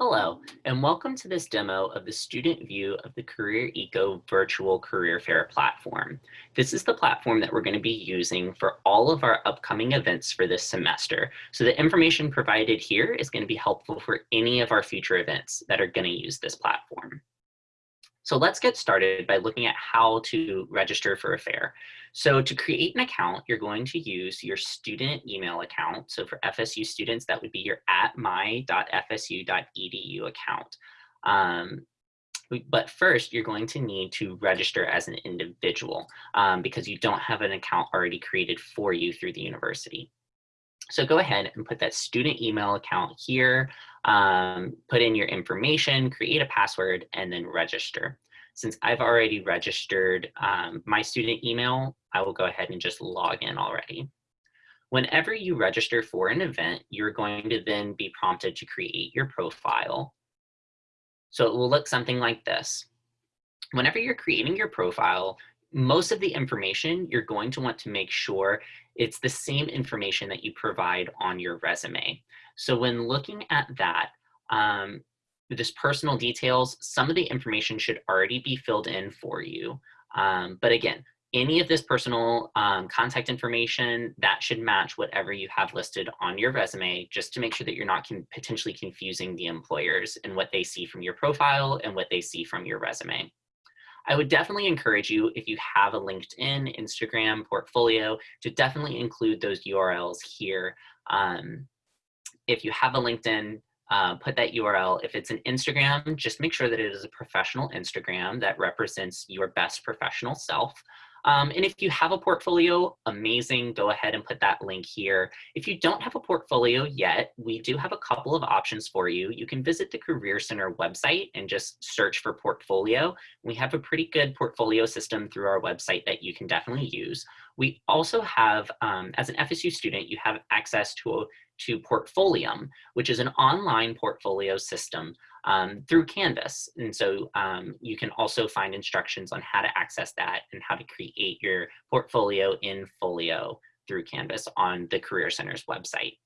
Hello, and welcome to this demo of the student view of the Career Eco virtual career fair platform. This is the platform that we're going to be using for all of our upcoming events for this semester. So the information provided here is going to be helpful for any of our future events that are going to use this platform. So let's get started by looking at how to register for a fair. So to create an account, you're going to use your student email account. So for FSU students, that would be your at my.fsu.edu account. Um, but first, you're going to need to register as an individual um, because you don't have an account already created for you through the university. So go ahead and put that student email account here, um, put in your information, create a password, and then register. Since I've already registered um, my student email, I will go ahead and just log in already. Whenever you register for an event, you're going to then be prompted to create your profile. So it will look something like this. Whenever you're creating your profile, most of the information you're going to want to make sure it's the same information that you provide on your resume. So when looking at that, um, this personal details, some of the information should already be filled in for you. Um, but again, any of this personal um, contact information that should match whatever you have listed on your resume just to make sure that you're not potentially confusing the employers and what they see from your profile and what they see from your resume. I would definitely encourage you, if you have a LinkedIn, Instagram, portfolio, to definitely include those URLs here. Um, if you have a LinkedIn, uh, put that URL. If it's an Instagram, just make sure that it is a professional Instagram that represents your best professional self. Um, and if you have a portfolio, amazing, go ahead and put that link here. If you don't have a portfolio yet, we do have a couple of options for you. You can visit the Career Center website and just search for portfolio. We have a pretty good portfolio system through our website that you can definitely use. We also have, um, as an FSU student, you have access to, to Portfolium, which is an online portfolio system um, through Canvas. And so um, you can also find instructions on how to access that and how to create your portfolio in Folio through Canvas on the Career Center's website.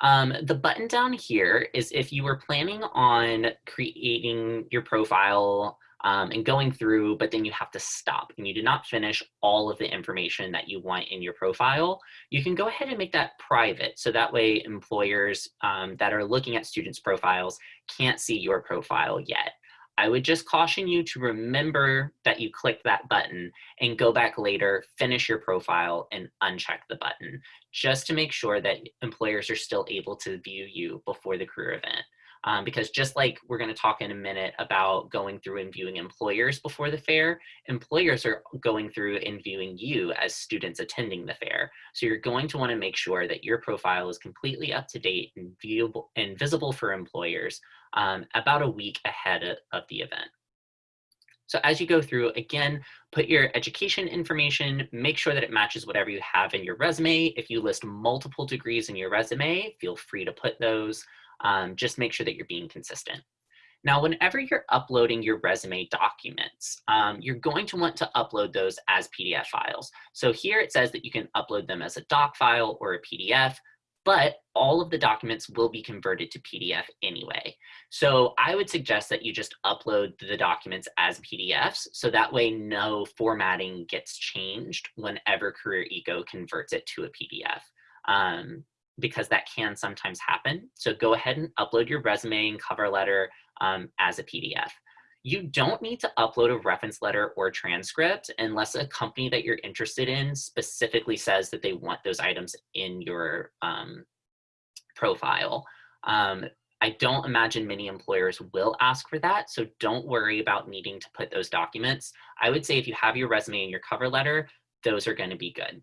Um, the button down here is if you were planning on creating your profile um, and going through, but then you have to stop and you do not finish all of the information that you want in your profile, you can go ahead and make that private. So that way employers um, that are looking at students' profiles can't see your profile yet. I would just caution you to remember that you click that button and go back later, finish your profile and uncheck the button just to make sure that employers are still able to view you before the career event. Um, because just like we're going to talk in a minute about going through and viewing employers before the fair, employers are going through and viewing you as students attending the fair. So you're going to want to make sure that your profile is completely up to date and viewable and visible for employers um, about a week ahead of the event. So as you go through, again, put your education information, make sure that it matches whatever you have in your resume. If you list multiple degrees in your resume, feel free to put those. Um, just make sure that you're being consistent. Now, whenever you're uploading your resume documents, um, you're going to want to upload those as PDF files. So here it says that you can upload them as a doc file or a PDF, but all of the documents will be converted to PDF anyway. So I would suggest that you just upload the documents as PDFs, so that way no formatting gets changed whenever Career Eco converts it to a PDF. Um, because that can sometimes happen. So go ahead and upload your resume and cover letter um, as a PDF. You don't need to upload a reference letter or transcript unless a company that you're interested in specifically says that they want those items in your um, profile. Um, I don't imagine many employers will ask for that, so don't worry about needing to put those documents. I would say if you have your resume and your cover letter, those are going to be good.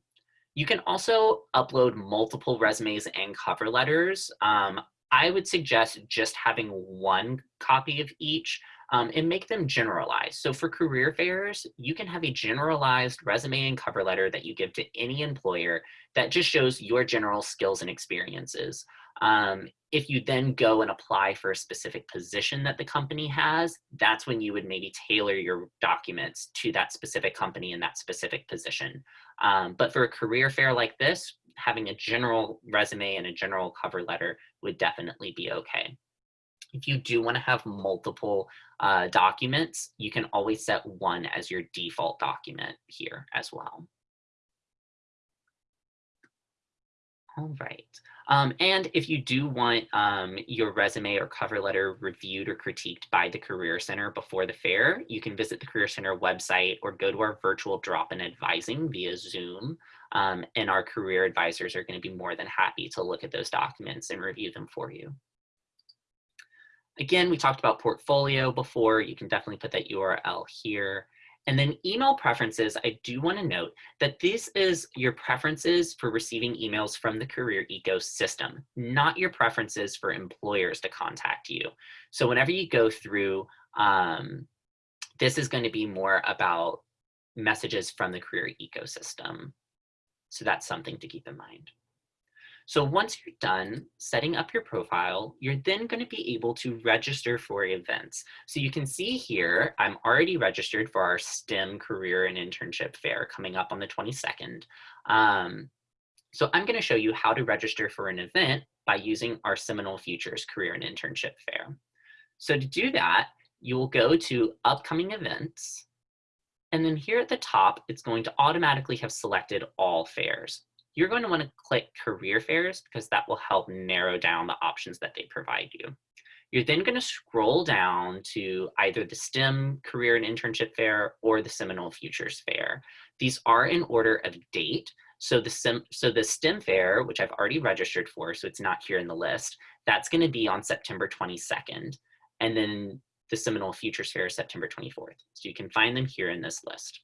You can also upload multiple resumes and cover letters. Um, I would suggest just having one copy of each um, and make them generalized. So for career fairs, you can have a generalized resume and cover letter that you give to any employer that just shows your general skills and experiences. Um, if you then go and apply for a specific position that the company has, that's when you would maybe tailor your documents to that specific company and that specific position. Um, but for a career fair like this, having a general resume and a general cover letter would definitely be okay. If you do want to have multiple uh, documents, you can always set one as your default document here as well. All right. Um, and if you do want um, your resume or cover letter reviewed or critiqued by the Career Center before the fair, you can visit the Career Center website or go to our virtual drop-in advising via Zoom. Um, and our career advisors are going to be more than happy to look at those documents and review them for you. Again, we talked about portfolio before. You can definitely put that URL here. And then email preferences, I do want to note that this is your preferences for receiving emails from the career ecosystem, not your preferences for employers to contact you. So whenever you go through, um, this is going to be more about messages from the career ecosystem. So that's something to keep in mind. So once you're done setting up your profile, you're then going to be able to register for events. So you can see here, I'm already registered for our STEM career and internship fair coming up on the 22nd. Um, so I'm going to show you how to register for an event by using our Seminole Futures Career and Internship Fair. So to do that, you will go to upcoming events. And then here at the top, it's going to automatically have selected all fairs you're going to want to click career fairs because that will help narrow down the options that they provide you. You're then going to scroll down to either the STEM Career and Internship Fair or the Seminole Futures Fair. These are in order of date. So the, STEM, so the STEM Fair, which I've already registered for, so it's not here in the list, that's going to be on September 22nd. And then the Seminole Futures Fair is September 24th. So you can find them here in this list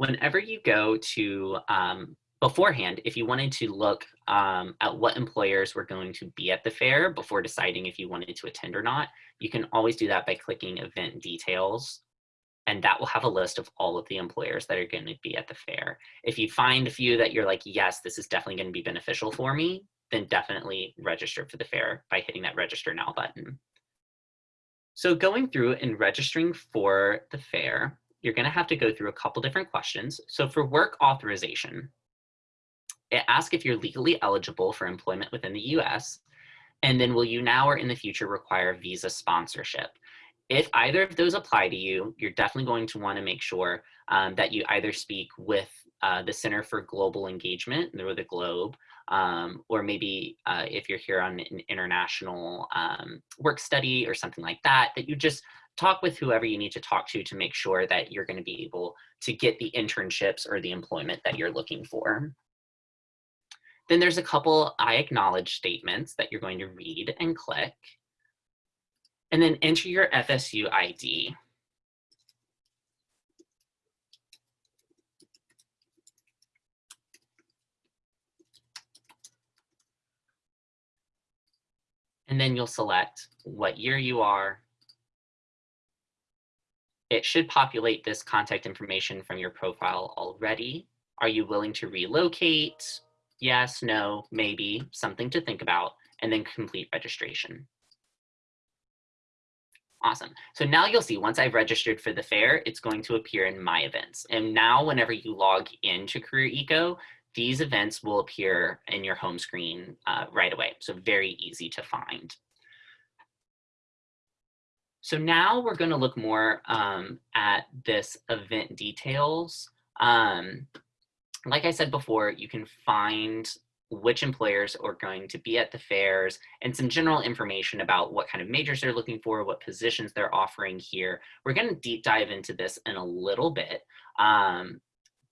whenever you go to um, beforehand, if you wanted to look um, at what employers were going to be at the fair before deciding if you wanted to attend or not, you can always do that by clicking event details. And that will have a list of all of the employers that are going to be at the fair. If you find a few that you're like, yes, this is definitely going to be beneficial for me, then definitely register for the fair by hitting that register now button. So going through and registering for the fair, you're going to have to go through a couple different questions. So for work authorization, it asks if you're legally eligible for employment within the US, and then will you now or in the future require visa sponsorship? If either of those apply to you, you're definitely going to want to make sure um, that you either speak with uh, the Center for Global Engagement, or the GLOBE, um, or maybe uh, if you're here on an international um, work study or something like that, that you just talk with whoever you need to talk to to make sure that you're going to be able to get the internships or the employment that you're looking for. Then there's a couple I acknowledge statements that you're going to read and click. And then enter your FSU ID. And then you'll select what year you are, it should populate this contact information from your profile already. Are you willing to relocate? Yes, no, maybe, something to think about, and then complete registration. Awesome. So now you'll see once I've registered for the fair, it's going to appear in my events. And now whenever you log into Career Eco, these events will appear in your home screen uh, right away. So very easy to find. So now we're going to look more um, at this event details. Um, like I said before, you can find which employers are going to be at the fairs and some general information about what kind of majors they're looking for, what positions they're offering here. We're going to deep dive into this in a little bit, um,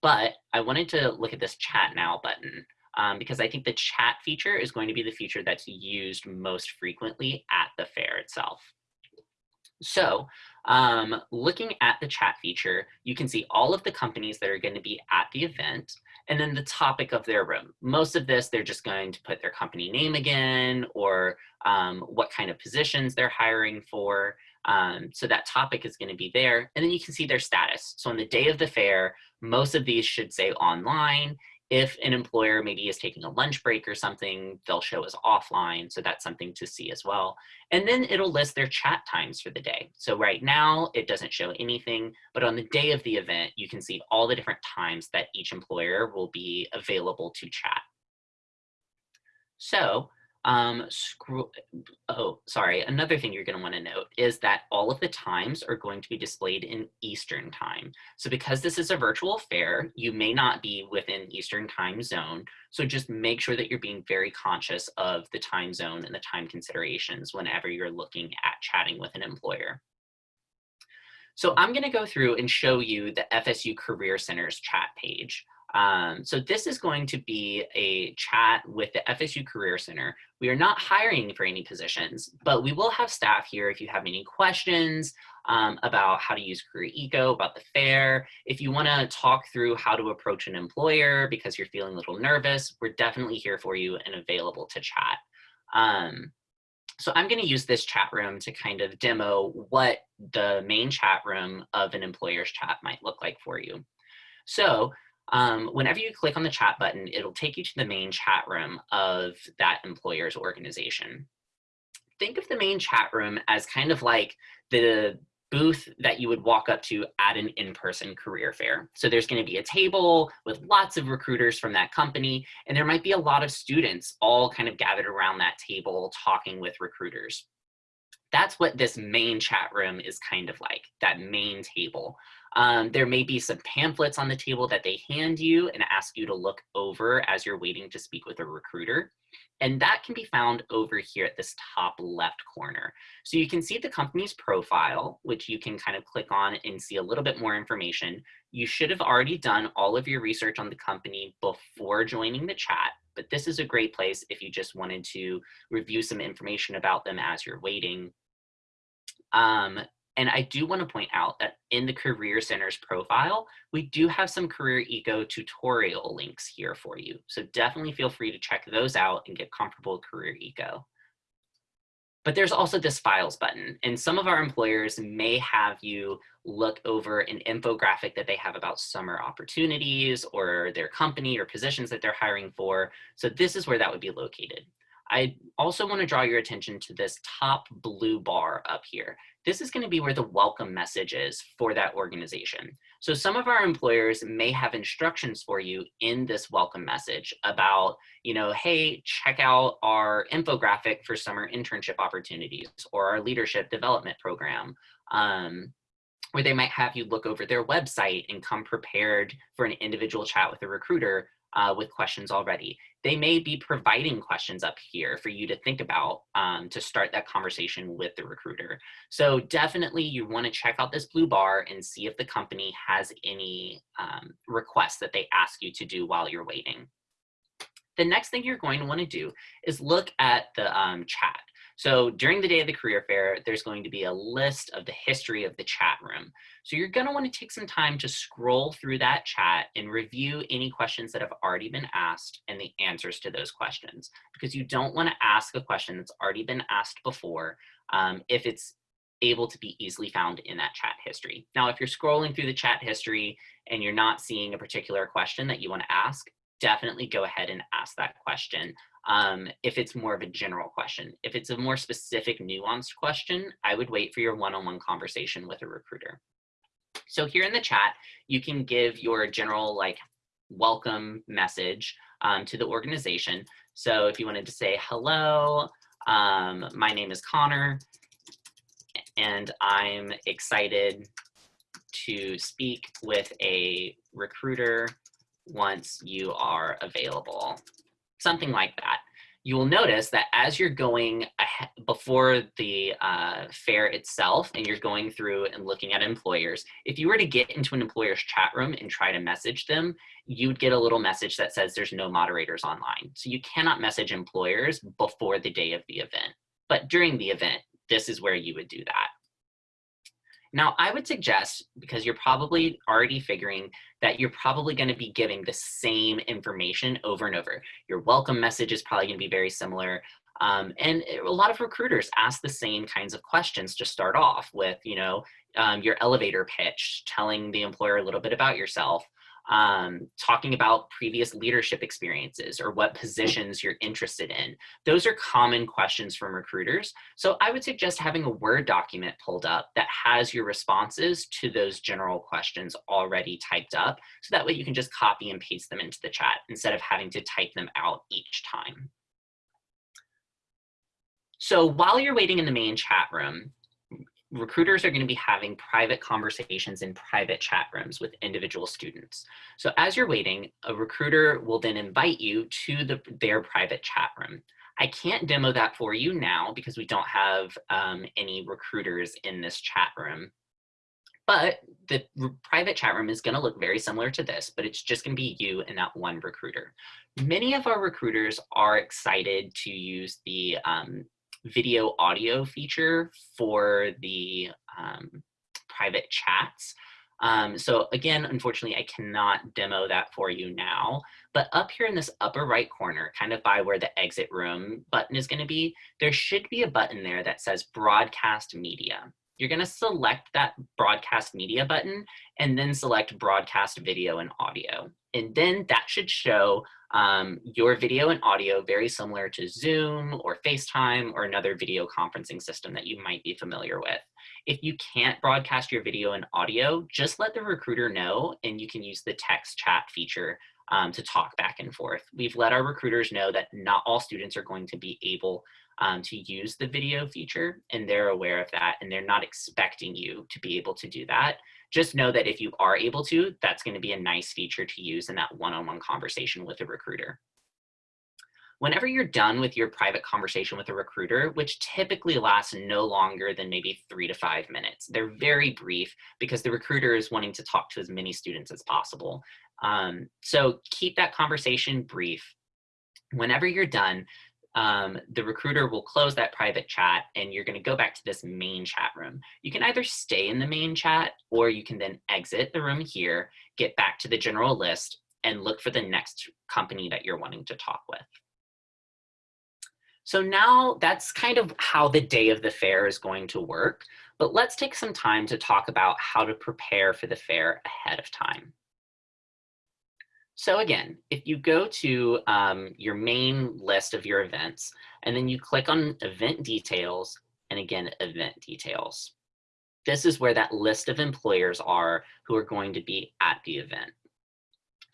but I wanted to look at this chat now button um, because I think the chat feature is going to be the feature that's used most frequently at the fair itself. So um, looking at the chat feature, you can see all of the companies that are going to be at the event and then the topic of their room. Most of this, they're just going to put their company name again or um, what kind of positions they're hiring for. Um, so that topic is going to be there. And then you can see their status. So on the day of the fair, most of these should say online if an employer maybe is taking a lunch break or something, they'll show as offline. So that's something to see as well. And then it'll list their chat times for the day. So right now it doesn't show anything, but on the day of the event, you can see all the different times that each employer will be available to chat. So Um, oh, sorry. Another thing you're going to want to note is that all of the times are going to be displayed in Eastern time. So because this is a virtual fair, you may not be within Eastern time zone. So just make sure that you're being very conscious of the time zone and the time considerations whenever you're looking at chatting with an employer. So I'm going to go through and show you the FSU Career Center's chat page. Um, so this is going to be a chat with the FSU Career Center. We are not hiring for any positions, but we will have staff here if you have any questions um, about how to use Career Eco, about the fair. If you wanna talk through how to approach an employer because you're feeling a little nervous, we're definitely here for you and available to chat. Um, so I'm going to use this chat room to kind of demo what the main chat room of an employer's chat might look like for you. So um, whenever you click on the chat button, it'll take you to the main chat room of that employer's organization. Think of the main chat room as kind of like the booth that you would walk up to at an in-person career fair. So there's going to be a table with lots of recruiters from that company, and there might be a lot of students all kind of gathered around that table talking with recruiters. That's what this main chat room is kind of like, that main table. Um, there may be some pamphlets on the table that they hand you and ask you to look over as you're waiting to speak with a recruiter. And that can be found over here at this top left corner. So you can see the company's profile, which you can kind of click on and see a little bit more information. You should have already done all of your research on the company before joining the chat, but this is a great place if you just wanted to review some information about them as you're waiting. Um, and I do want to point out that in the Career Center's profile, we do have some Career Eco tutorial links here for you. So definitely feel free to check those out and get comfortable with Career Eco. But there's also this files button and some of our employers may have you look over an infographic that they have about summer opportunities or their company or positions that they're hiring for. So this is where that would be located. I also want to draw your attention to this top blue bar up here. This is going to be where the welcome message is for that organization. So some of our employers may have instructions for you in this welcome message about, you know, hey, check out our infographic for summer internship opportunities or our leadership development program. Um, they might have you look over their website and come prepared for an individual chat with a recruiter uh, with questions already. They may be providing questions up here for you to think about um, to start that conversation with the recruiter. So definitely you want to check out this blue bar and see if the company has any um, requests that they ask you to do while you're waiting. The next thing you're going to want to do is look at the um, chat. So during the day of the career fair, there's going to be a list of the history of the chat room. So you're gonna wanna take some time to scroll through that chat and review any questions that have already been asked and the answers to those questions. Because you don't wanna ask a question that's already been asked before um, if it's able to be easily found in that chat history. Now, if you're scrolling through the chat history and you're not seeing a particular question that you wanna ask, definitely go ahead and ask that question um, if it's more of a general question. If it's a more specific nuanced question, I would wait for your one-on-one -on -one conversation with a recruiter. So here in the chat, you can give your general like welcome message um, to the organization. So if you wanted to say, hello, um, my name is Connor, and I'm excited to speak with a recruiter once you are available something like that. You will notice that as you're going before the uh, fair itself and you're going through and looking at employers, if you were to get into an employer's chat room and try to message them, you'd get a little message that says there's no moderators online. So you cannot message employers before the day of the event. But during the event, this is where you would do that. Now, I would suggest, because you're probably already figuring that you're probably going to be giving the same information over and over. Your welcome message is probably going to be very similar. Um, and a lot of recruiters ask the same kinds of questions to start off with, you know, um, your elevator pitch, telling the employer a little bit about yourself, um, talking about previous leadership experiences or what positions you're interested in. Those are common questions from recruiters. So I would suggest having a Word document pulled up that has your responses to those general questions already typed up. So that way you can just copy and paste them into the chat instead of having to type them out each time. So while you're waiting in the main chat room, recruiters are going to be having private conversations in private chat rooms with individual students. So as you're waiting, a recruiter will then invite you to the, their private chat room. I can't demo that for you now because we don't have um, any recruiters in this chat room. But the private chat room is going to look very similar to this, but it's just going to be you and that one recruiter. Many of our recruiters are excited to use the um, video audio feature for the um, private chats. Um, so again, unfortunately, I cannot demo that for you now, but up here in this upper right corner, kind of by where the exit room button is gonna be, there should be a button there that says broadcast media. You're gonna select that broadcast media button and then select broadcast video and audio. And then that should show um, your video and audio very similar to Zoom or FaceTime or another video conferencing system that you might be familiar with. If you can't broadcast your video and audio, just let the recruiter know and you can use the text chat feature um, to talk back and forth. We've let our recruiters know that not all students are going to be able um, to use the video feature and they're aware of that and they're not expecting you to be able to do that just know that if you are able to, that's gonna be a nice feature to use in that one-on-one -on -one conversation with a recruiter. Whenever you're done with your private conversation with a recruiter, which typically lasts no longer than maybe three to five minutes, they're very brief because the recruiter is wanting to talk to as many students as possible. Um, so keep that conversation brief. Whenever you're done, um, the recruiter will close that private chat and you're gonna go back to this main chat room. You can either stay in the main chat or you can then exit the room here, get back to the general list and look for the next company that you're wanting to talk with. So now that's kind of how the day of the fair is going to work, but let's take some time to talk about how to prepare for the fair ahead of time. So again, if you go to um, your main list of your events, and then you click on event details, and again, event details. This is where that list of employers are who are going to be at the event.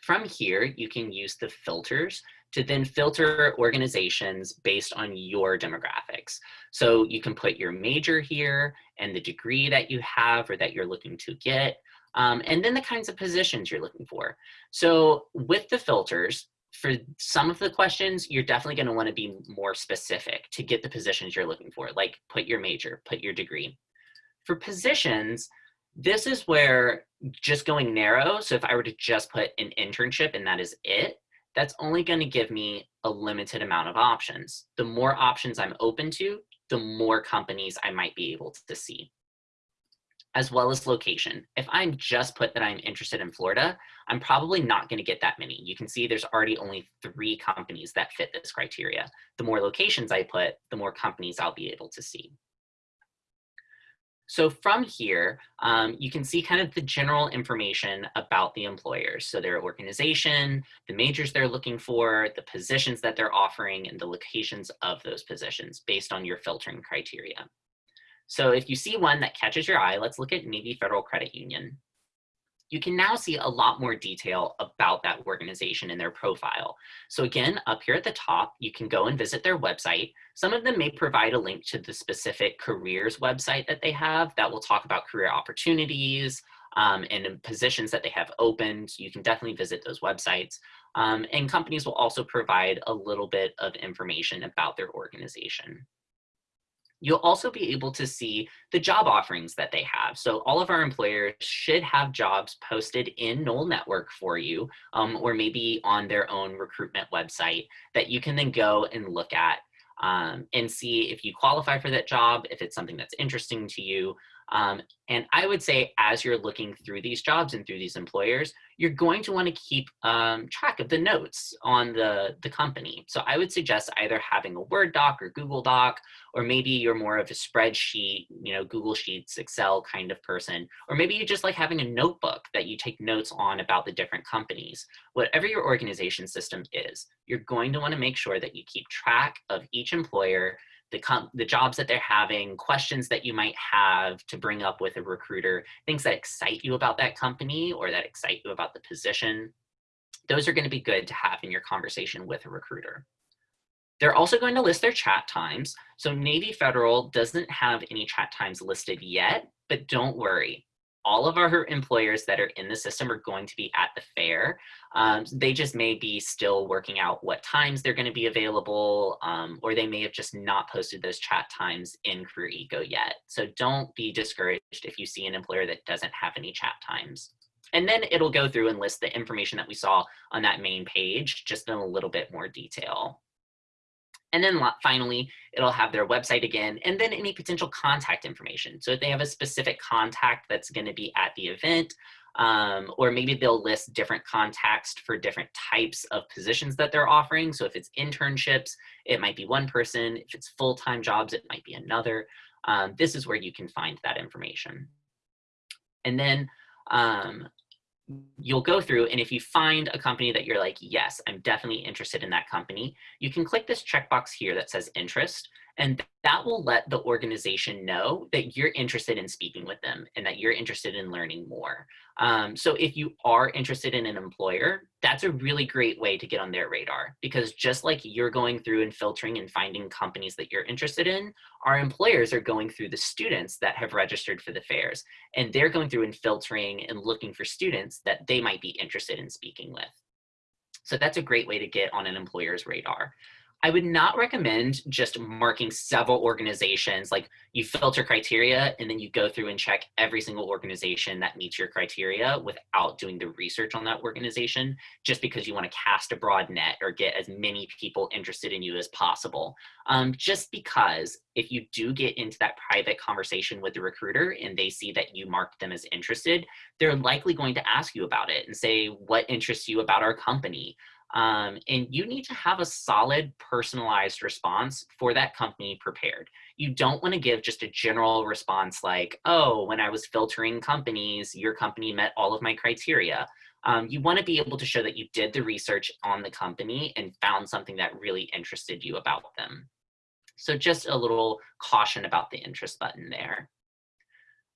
From here, you can use the filters to then filter organizations based on your demographics. So you can put your major here and the degree that you have or that you're looking to get um, and then the kinds of positions you're looking for. So with the filters, for some of the questions, you're definitely going to want to be more specific to get the positions you're looking for, like put your major, put your degree. For positions, this is where just going narrow, so if I were to just put an internship and that is it, that's only going to give me a limited amount of options. The more options I'm open to, the more companies I might be able to see as well as location. If I'm just put that I'm interested in Florida, I'm probably not gonna get that many. You can see there's already only three companies that fit this criteria. The more locations I put, the more companies I'll be able to see. So from here, um, you can see kind of the general information about the employers. So their organization, the majors they're looking for, the positions that they're offering, and the locations of those positions based on your filtering criteria. So if you see one that catches your eye, let's look at Navy Federal Credit Union. You can now see a lot more detail about that organization and their profile. So again, up here at the top, you can go and visit their website. Some of them may provide a link to the specific careers website that they have that will talk about career opportunities um, and positions that they have opened. You can definitely visit those websites. Um, and companies will also provide a little bit of information about their organization. You'll also be able to see the job offerings that they have. So all of our employers should have jobs posted in Nole Network for you, um, or maybe on their own recruitment website that you can then go and look at um, and see if you qualify for that job, if it's something that's interesting to you, um, and I would say as you're looking through these jobs and through these employers, you're going to want to keep um, track of the notes on the, the company. So I would suggest either having a Word doc or Google Doc, or maybe you're more of a spreadsheet, you know, Google Sheets, Excel kind of person, or maybe you just like having a notebook that you take notes on about the different companies. Whatever your organization system is, you're going to want to make sure that you keep track of each employer the, the jobs that they're having, questions that you might have to bring up with a recruiter, things that excite you about that company or that excite you about the position. Those are gonna be good to have in your conversation with a recruiter. They're also going to list their chat times. So Navy Federal doesn't have any chat times listed yet, but don't worry all of our employers that are in the system are going to be at the fair. Um, they just may be still working out what times they're going to be available, um, or they may have just not posted those chat times in Career Eco yet. So don't be discouraged if you see an employer that doesn't have any chat times. And then it'll go through and list the information that we saw on that main page, just in a little bit more detail. And then finally, it'll have their website again, and then any potential contact information. So if they have a specific contact that's gonna be at the event, um, or maybe they'll list different contacts for different types of positions that they're offering. So if it's internships, it might be one person. If it's full-time jobs, it might be another. Um, this is where you can find that information. And then um, you'll go through and if you find a company that you're like, yes, I'm definitely interested in that company, you can click this checkbox here that says interest and that will let the organization know that you're interested in speaking with them and that you're interested in learning more. Um, so if you are interested in an employer, that's a really great way to get on their radar because just like you're going through and filtering and finding companies that you're interested in, our employers are going through the students that have registered for the fairs and they're going through and filtering and looking for students that they might be interested in speaking with. So that's a great way to get on an employer's radar. I would not recommend just marking several organizations, like you filter criteria and then you go through and check every single organization that meets your criteria without doing the research on that organization, just because you wanna cast a broad net or get as many people interested in you as possible. Um, just because if you do get into that private conversation with the recruiter and they see that you marked them as interested, they're likely going to ask you about it and say, what interests you about our company? Um, and you need to have a solid personalized response for that company prepared. You don't want to give just a general response like, oh, when I was filtering companies, your company met all of my criteria. Um, you want to be able to show that you did the research on the company and found something that really interested you about them. So just a little caution about the interest button there.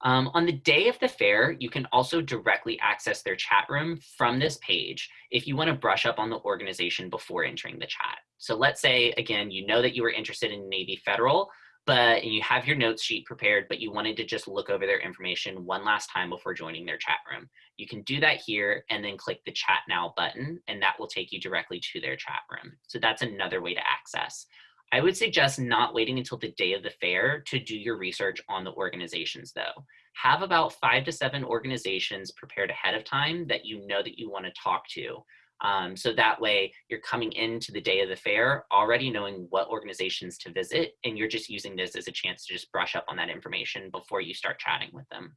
Um, on the day of the fair, you can also directly access their chat room from this page if you want to brush up on the organization before entering the chat. So let's say, again, you know that you were interested in Navy Federal, but you have your notes sheet prepared, but you wanted to just look over their information one last time before joining their chat room. You can do that here and then click the chat now button, and that will take you directly to their chat room. So that's another way to access. I would suggest not waiting until the day of the fair to do your research on the organizations though. Have about five to seven organizations prepared ahead of time that you know that you wanna talk to. Um, so that way you're coming into the day of the fair already knowing what organizations to visit and you're just using this as a chance to just brush up on that information before you start chatting with them.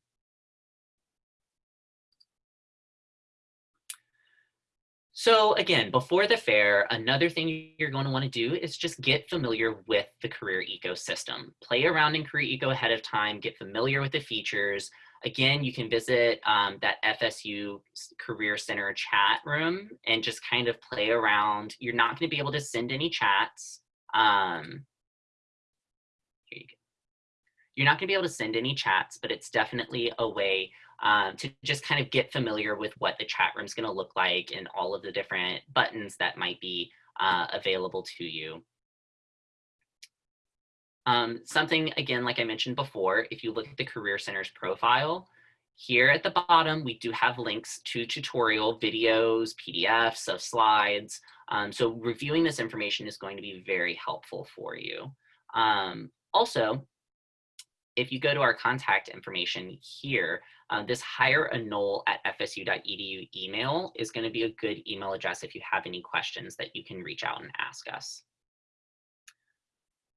So again, before the fair, another thing you're going to want to do is just get familiar with the Career ecosystem. Play around in Career Eco ahead of time, get familiar with the features. Again, you can visit um, that FSU Career Center chat room and just kind of play around. You're not going to be able to send any chats. Um, here you go. You're not going to be able to send any chats, but it's definitely a way um, to just kind of get familiar with what the chat room is going to look like and all of the different buttons that might be uh, available to you. Um, something, again, like I mentioned before, if you look at the Career Center's profile, here at the bottom, we do have links to tutorial videos, PDFs of slides. Um, so reviewing this information is going to be very helpful for you. Um, also, if you go to our contact information here, uh, this null at fsu.edu email is going to be a good email address if you have any questions that you can reach out and ask us.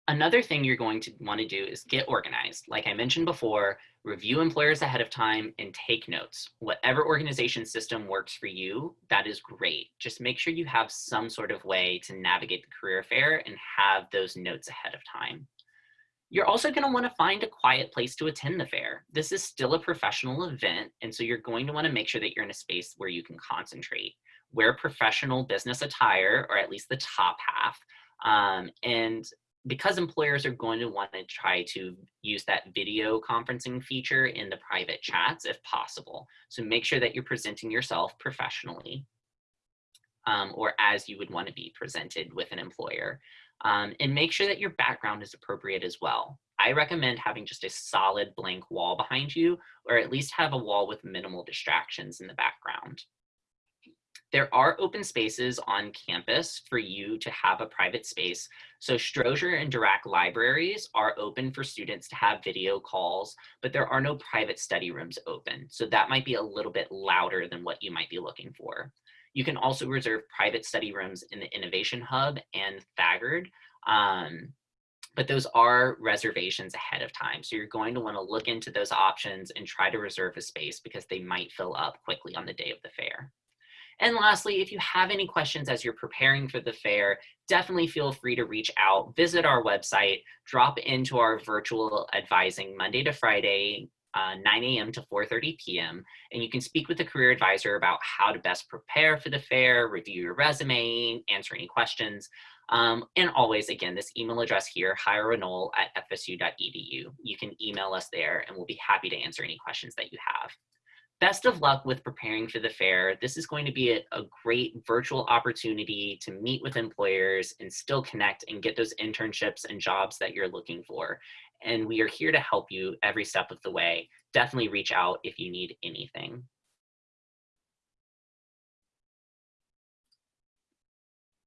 Another thing you're going to want to do is get organized. Like I mentioned before, review employers ahead of time and take notes. Whatever organization system works for you, that is great. Just make sure you have some sort of way to navigate the career fair and have those notes ahead of time. You're also going to want to find a quiet place to attend the fair. This is still a professional event, and so you're going to want to make sure that you're in a space where you can concentrate. Wear professional business attire, or at least the top half, um, and because employers are going to want to try to use that video conferencing feature in the private chats if possible. So make sure that you're presenting yourself professionally um, or as you would want to be presented with an employer. Um, and make sure that your background is appropriate as well. I recommend having just a solid blank wall behind you, or at least have a wall with minimal distractions in the background. There are open spaces on campus for you to have a private space. So Strozier and Dirac libraries are open for students to have video calls, but there are no private study rooms open. So that might be a little bit louder than what you might be looking for. You can also reserve private study rooms in the Innovation Hub and Thagard. Um, but those are reservations ahead of time. So you're going to want to look into those options and try to reserve a space because they might fill up quickly on the day of the fair. And lastly, if you have any questions as you're preparing for the fair, definitely feel free to reach out, visit our website, drop into our virtual advising Monday to Friday, uh, 9 a.m. to 4.30 p.m. And you can speak with a career advisor about how to best prepare for the fair, review your resume, answer any questions. Um, and always, again, this email address here, hireanole at fsu.edu. You can email us there and we'll be happy to answer any questions that you have best of luck with preparing for the fair. This is going to be a, a, great virtual opportunity to meet with employers and still connect and get those internships and jobs that you're looking for. And we are here to help you every step of the way. Definitely reach out if you need anything.